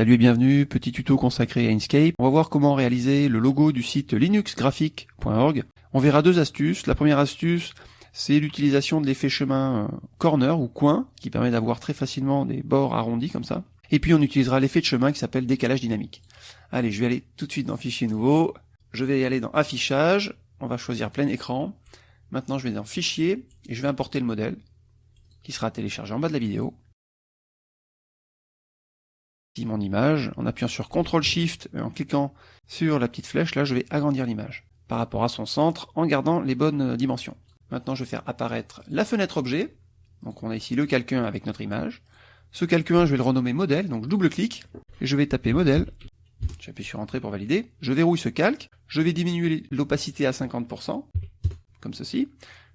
Salut et bienvenue, petit tuto consacré à Inkscape. On va voir comment réaliser le logo du site linuxgraphique.org. On verra deux astuces. La première astuce, c'est l'utilisation de l'effet chemin euh, corner ou coin, qui permet d'avoir très facilement des bords arrondis comme ça. Et puis on utilisera l'effet de chemin qui s'appelle décalage dynamique. Allez, je vais aller tout de suite dans Fichier nouveau. Je vais aller dans Affichage. On va choisir plein écran. Maintenant, je vais dans Fichier et je vais importer le modèle qui sera téléchargé en bas de la vidéo mon image, en appuyant sur CTRL SHIFT et en cliquant sur la petite flèche, là je vais agrandir l'image par rapport à son centre en gardant les bonnes euh, dimensions. Maintenant je vais faire apparaître la fenêtre objet, donc on a ici le calque 1 avec notre image. Ce calque 1 je vais le renommer modèle, donc je double-clique et je vais taper modèle, j'appuie sur entrée pour valider, je verrouille ce calque, je vais diminuer l'opacité à 50%, comme ceci,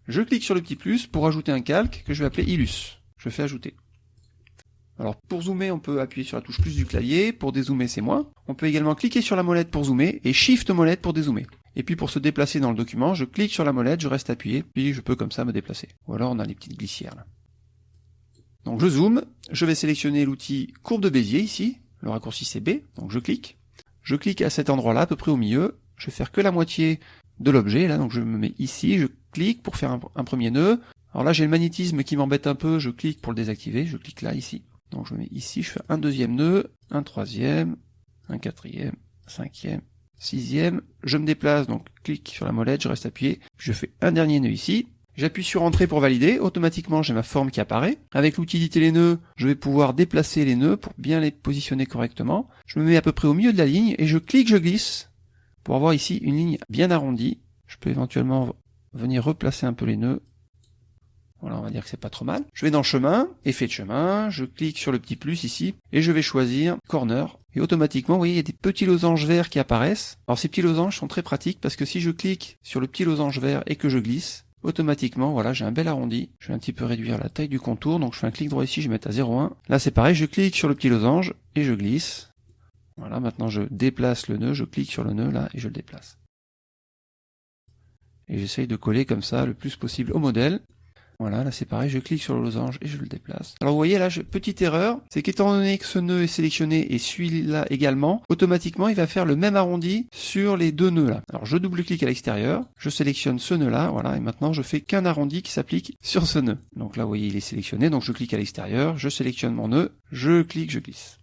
je clique sur le petit plus pour ajouter un calque que je vais appeler Illus. Je fais ajouter. Alors pour zoomer, on peut appuyer sur la touche plus du clavier, pour dézoomer c'est moins. On peut également cliquer sur la molette pour zoomer et Shift molette pour dézoomer. Et puis pour se déplacer dans le document, je clique sur la molette, je reste appuyé, puis je peux comme ça me déplacer. Ou alors on a les petites glissières là. Donc je zoome, je vais sélectionner l'outil courbe de Bézier ici, le raccourci c'est B, donc je clique. Je clique à cet endroit-là, à peu près au milieu, je vais faire que la moitié de l'objet, là donc je me mets ici, je clique pour faire un premier nœud. Alors là j'ai le magnétisme qui m'embête un peu, je clique pour le désactiver, je clique là ici. Donc je mets ici, je fais un deuxième nœud, un troisième, un quatrième, cinquième, sixième. Je me déplace, donc clique sur la molette, je reste appuyé. Je fais un dernier nœud ici. J'appuie sur Entrée pour valider. Automatiquement, j'ai ma forme qui apparaît. Avec l'utilité les nœuds, je vais pouvoir déplacer les nœuds pour bien les positionner correctement. Je me mets à peu près au milieu de la ligne et je clique, je glisse pour avoir ici une ligne bien arrondie. Je peux éventuellement venir replacer un peu les nœuds voilà, on va dire que c'est pas trop mal. Je vais dans chemin, effet de chemin, je clique sur le petit plus ici, et je vais choisir corner. Et automatiquement, vous voyez, il y a des petits losanges verts qui apparaissent. Alors ces petits losanges sont très pratiques parce que si je clique sur le petit losange vert et que je glisse, automatiquement, voilà, j'ai un bel arrondi. Je vais un petit peu réduire la taille du contour, donc je fais un clic droit ici, je vais mettre à 0,1. Là c'est pareil, je clique sur le petit losange et je glisse. Voilà, maintenant je déplace le nœud, je clique sur le nœud là et je le déplace. Et j'essaye de coller comme ça le plus possible au modèle. Voilà, là c'est pareil, je clique sur le losange et je le déplace. Alors vous voyez là, petite erreur, c'est qu'étant donné que ce nœud est sélectionné et celui-là également, automatiquement il va faire le même arrondi sur les deux nœuds là. Alors je double-clique à l'extérieur, je sélectionne ce nœud là, voilà, et maintenant je fais qu'un arrondi qui s'applique sur ce nœud. Donc là vous voyez il est sélectionné, donc je clique à l'extérieur, je sélectionne mon nœud, je clique, je glisse.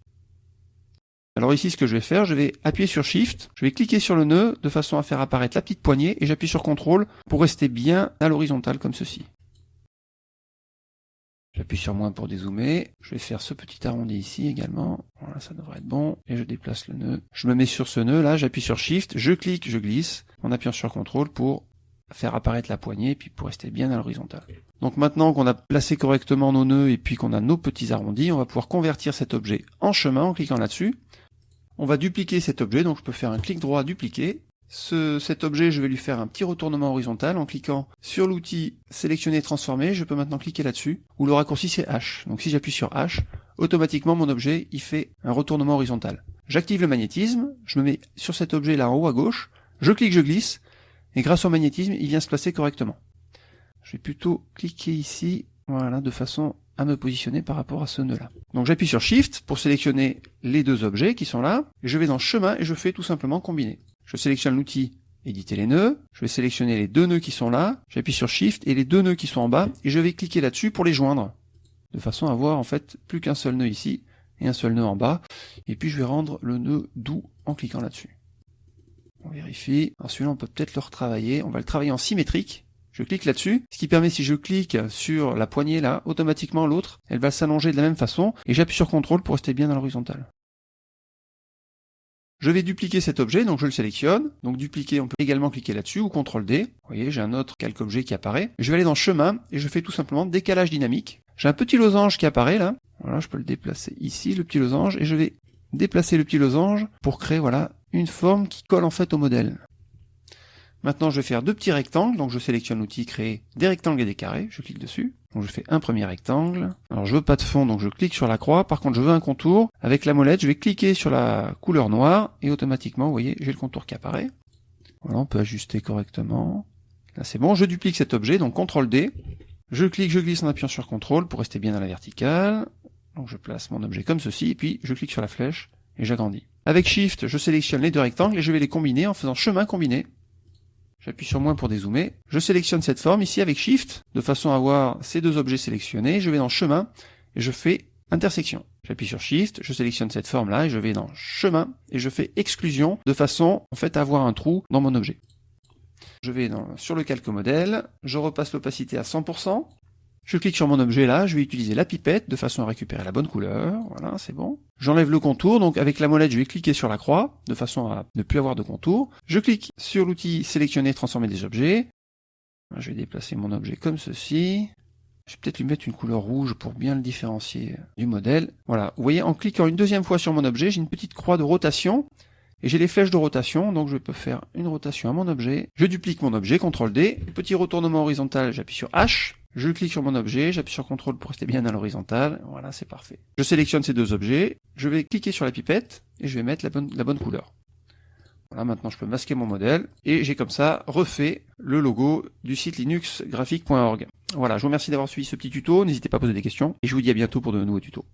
Alors ici, ce que je vais faire, je vais appuyer sur Shift, je vais cliquer sur le nœud de façon à faire apparaître la petite poignée et j'appuie sur CTRL pour rester bien à l'horizontale comme ceci. J'appuie sur moins pour dézoomer. Je vais faire ce petit arrondi ici également. Voilà, ça devrait être bon. Et je déplace le nœud. Je me mets sur ce nœud là, j'appuie sur Shift, je clique, je glisse, en appuyant sur CTRL pour faire apparaître la poignée et puis pour rester bien à l'horizontale. Donc maintenant qu'on a placé correctement nos nœuds et puis qu'on a nos petits arrondis, on va pouvoir convertir cet objet en chemin en cliquant là-dessus. On va dupliquer cet objet, donc je peux faire un clic droit dupliquer, cet objet, je vais lui faire un petit retournement horizontal en cliquant sur l'outil sélectionner et transformer. Je peux maintenant cliquer là-dessus, où le raccourci c'est H. Donc si j'appuie sur H, automatiquement mon objet, il fait un retournement horizontal. J'active le magnétisme, je me mets sur cet objet là en haut à gauche, je clique, je glisse, et grâce au magnétisme, il vient se placer correctement. Je vais plutôt cliquer ici, voilà, de façon à me positionner par rapport à ce nœud là. Donc j'appuie sur Shift pour sélectionner les deux objets qui sont là, je vais dans chemin et je fais tout simplement combiner. Je sélectionne l'outil éditer les nœuds, je vais sélectionner les deux nœuds qui sont là, j'appuie sur Shift et les deux nœuds qui sont en bas, et je vais cliquer là-dessus pour les joindre, de façon à avoir en fait plus qu'un seul nœud ici, et un seul nœud en bas, et puis je vais rendre le nœud doux en cliquant là-dessus. On vérifie, alors celui-là on peut peut-être le retravailler, on va le travailler en symétrique, je clique là-dessus, ce qui permet si je clique sur la poignée là, automatiquement l'autre, elle va s'allonger de la même façon, et j'appuie sur CTRL pour rester bien dans l'horizontale. Je vais dupliquer cet objet, donc je le sélectionne. Donc dupliquer, on peut également cliquer là-dessus ou CTRL D. Vous voyez, j'ai un autre calque objet qui apparaît. Je vais aller dans chemin et je fais tout simplement décalage dynamique. J'ai un petit losange qui apparaît là. Voilà, je peux le déplacer ici, le petit losange, et je vais déplacer le petit losange pour créer voilà une forme qui colle en fait au modèle. Maintenant, je vais faire deux petits rectangles, donc je sélectionne l'outil créer des rectangles et des carrés, je clique dessus. Donc je fais un premier rectangle. Alors je veux pas de fond, donc je clique sur la croix. Par contre, je veux un contour. Avec la molette, je vais cliquer sur la couleur noire et automatiquement, vous voyez, j'ai le contour qui apparaît. Voilà, on peut ajuster correctement. Là, c'est bon. Je duplique cet objet, donc CTRL D. Je clique, je glisse en appuyant sur CTRL pour rester bien dans la verticale. Donc je place mon objet comme ceci, et puis je clique sur la flèche et j'agrandis. Avec Shift, je sélectionne les deux rectangles et je vais les combiner en faisant chemin combiné. J'appuie sur moins pour dézoomer. Je sélectionne cette forme ici avec Shift, de façon à avoir ces deux objets sélectionnés. Je vais dans chemin et je fais intersection. J'appuie sur Shift, je sélectionne cette forme-là et je vais dans chemin et je fais exclusion de façon en fait à avoir un trou dans mon objet. Je vais sur le calque modèle, je repasse l'opacité à 100%, je clique sur mon objet là, je vais utiliser la pipette de façon à récupérer la bonne couleur, voilà, c'est bon. J'enlève le contour, donc avec la molette, je vais cliquer sur la croix, de façon à ne plus avoir de contour. Je clique sur l'outil sélectionner, transformer des objets. Je vais déplacer mon objet comme ceci. Je vais peut-être lui mettre une couleur rouge pour bien le différencier du modèle. Voilà, vous voyez, en cliquant une deuxième fois sur mon objet, j'ai une petite croix de rotation. Et j'ai les flèches de rotation, donc je peux faire une rotation à mon objet. Je duplique mon objet, CTRL D. Petit retournement horizontal, j'appuie sur H. Je clique sur mon objet, j'appuie sur CTRL pour rester bien à l'horizontale. Voilà, c'est parfait. Je sélectionne ces deux objets, je vais cliquer sur la pipette et je vais mettre la bonne, couleur. Voilà, maintenant je peux masquer mon modèle et j'ai comme ça refait le logo du site linuxgraphique.org. Voilà, je vous remercie d'avoir suivi ce petit tuto, n'hésitez pas à poser des questions et je vous dis à bientôt pour de nouveaux tutos.